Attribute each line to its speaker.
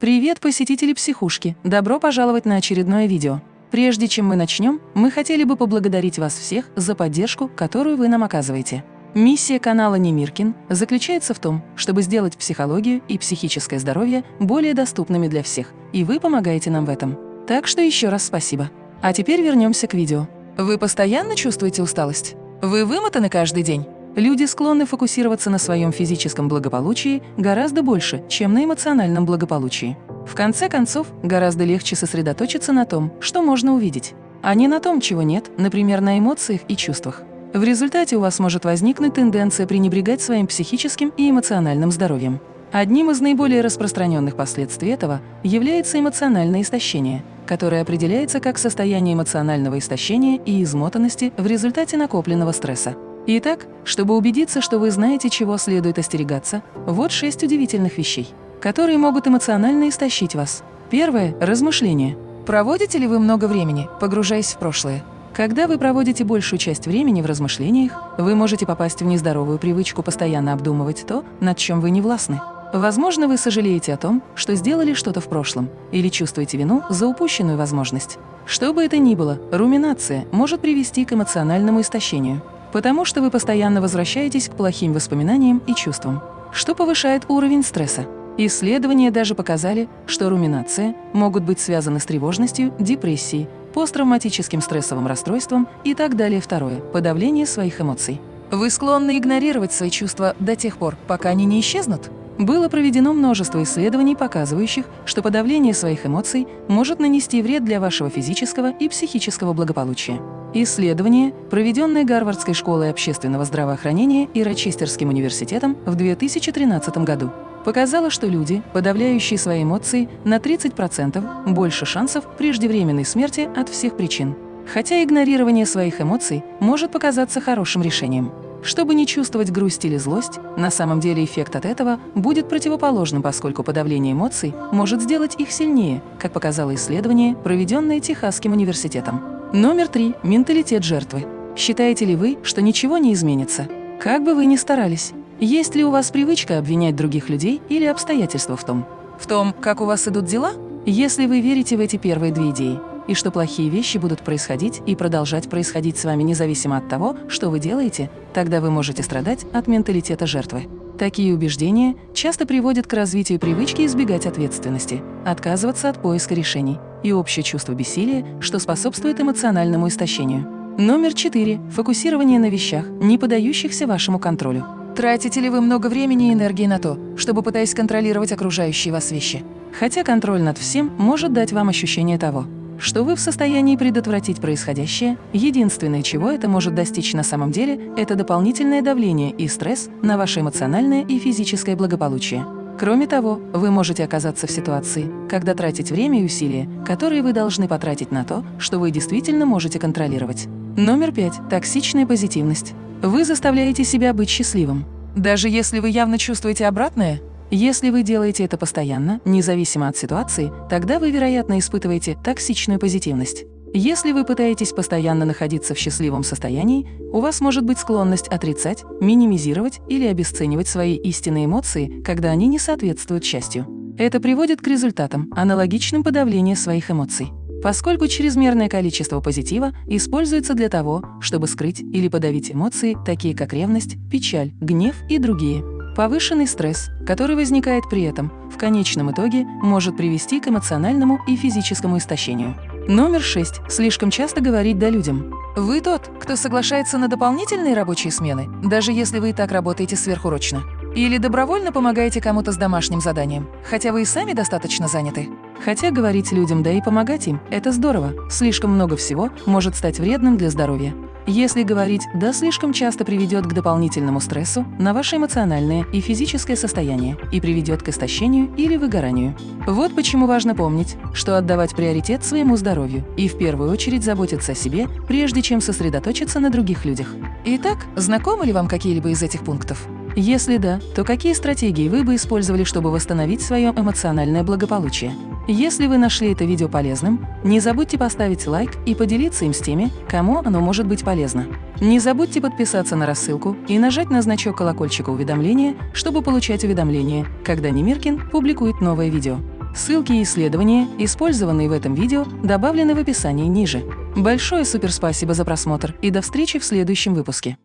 Speaker 1: Привет, посетители психушки! Добро пожаловать на очередное видео. Прежде чем мы начнем, мы хотели бы поблагодарить вас всех за поддержку, которую вы нам оказываете. Миссия канала Немиркин заключается в том, чтобы сделать психологию и психическое здоровье более доступными для всех, и вы помогаете нам в этом. Так что еще раз спасибо. А теперь вернемся к видео. Вы постоянно чувствуете усталость? Вы вымотаны каждый день? Люди склонны фокусироваться на своем физическом благополучии гораздо больше, чем на эмоциональном благополучии. В конце концов, гораздо легче сосредоточиться на том, что можно увидеть, а не на том, чего нет, например, на эмоциях и чувствах. В результате у вас может возникнуть тенденция пренебрегать своим психическим и эмоциональным здоровьем. Одним из наиболее распространенных последствий этого является эмоциональное истощение, которое определяется как состояние эмоционального истощения и измотанности в результате накопленного стресса. Итак, чтобы убедиться, что вы знаете, чего следует остерегаться, вот шесть удивительных вещей, которые могут эмоционально истощить вас. Первое – размышление. Проводите ли вы много времени, погружаясь в прошлое? Когда вы проводите большую часть времени в размышлениях, вы можете попасть в нездоровую привычку постоянно обдумывать то, над чем вы не властны. Возможно, вы сожалеете о том, что сделали что-то в прошлом, или чувствуете вину за упущенную возможность. Что бы это ни было, руминация может привести к эмоциональному истощению потому что вы постоянно возвращаетесь к плохим воспоминаниям и чувствам, что повышает уровень стресса. Исследования даже показали, что руминация могут быть связаны с тревожностью, депрессией, посттравматическим стрессовым расстройством и так далее. Второе – подавление своих эмоций. Вы склонны игнорировать свои чувства до тех пор, пока они не исчезнут? Было проведено множество исследований, показывающих, что подавление своих эмоций может нанести вред для вашего физического и психического благополучия. Исследование, проведенное Гарвардской школой общественного здравоохранения и Рочестерским университетом в 2013 году, показало, что люди, подавляющие свои эмоции, на 30% больше шансов преждевременной смерти от всех причин. Хотя игнорирование своих эмоций может показаться хорошим решением. Чтобы не чувствовать грусть или злость, на самом деле эффект от этого будет противоположным, поскольку подавление эмоций может сделать их сильнее, как показало исследование, проведенное Техасским университетом. Номер три. Менталитет жертвы. Считаете ли вы, что ничего не изменится? Как бы вы ни старались. Есть ли у вас привычка обвинять других людей или обстоятельства в том? В том, как у вас идут дела? Если вы верите в эти первые две идеи, и что плохие вещи будут происходить и продолжать происходить с вами независимо от того, что вы делаете, тогда вы можете страдать от менталитета жертвы. Такие убеждения часто приводят к развитию привычки избегать ответственности, отказываться от поиска решений и общее чувство бессилия, что способствует эмоциональному истощению. Номер четыре. Фокусирование на вещах, не поддающихся вашему контролю. Тратите ли вы много времени и энергии на то, чтобы пытаясь контролировать окружающие вас вещи? Хотя контроль над всем может дать вам ощущение того, что вы в состоянии предотвратить происходящее, единственное, чего это может достичь на самом деле, это дополнительное давление и стресс на ваше эмоциональное и физическое благополучие. Кроме того, вы можете оказаться в ситуации, когда тратить время и усилия, которые вы должны потратить на то, что вы действительно можете контролировать. Номер пять. Токсичная позитивность. Вы заставляете себя быть счастливым. Даже если вы явно чувствуете обратное, если вы делаете это постоянно, независимо от ситуации, тогда вы, вероятно, испытываете токсичную позитивность. Если вы пытаетесь постоянно находиться в счастливом состоянии, у вас может быть склонность отрицать, минимизировать или обесценивать свои истинные эмоции, когда они не соответствуют счастью. Это приводит к результатам, аналогичным подавлению своих эмоций. Поскольку чрезмерное количество позитива используется для того, чтобы скрыть или подавить эмоции, такие как ревность, печаль, гнев и другие. Повышенный стресс, который возникает при этом, в конечном итоге может привести к эмоциональному и физическому истощению. Номер шесть. Слишком часто говорить «да» людям. Вы тот, кто соглашается на дополнительные рабочие смены, даже если вы и так работаете сверхурочно. Или добровольно помогаете кому-то с домашним заданием, хотя вы и сами достаточно заняты. Хотя говорить людям «да» и помогать им – это здорово, слишком много всего может стать вредным для здоровья. Если говорить «да» слишком часто приведет к дополнительному стрессу на ваше эмоциональное и физическое состояние и приведет к истощению или выгоранию. Вот почему важно помнить, что отдавать приоритет своему здоровью и в первую очередь заботиться о себе, прежде чем сосредоточиться на других людях. Итак, знакомы ли вам какие-либо из этих пунктов? Если да, то какие стратегии вы бы использовали, чтобы восстановить свое эмоциональное благополучие? Если вы нашли это видео полезным, не забудьте поставить лайк и поделиться им с теми, кому оно может быть полезно. Не забудьте подписаться на рассылку и нажать на значок колокольчика уведомления, чтобы получать уведомления, когда Немиркин публикует новое видео. Ссылки и исследования, использованные в этом видео, добавлены в описании ниже. Большое суперспасибо за просмотр и до встречи в следующем выпуске.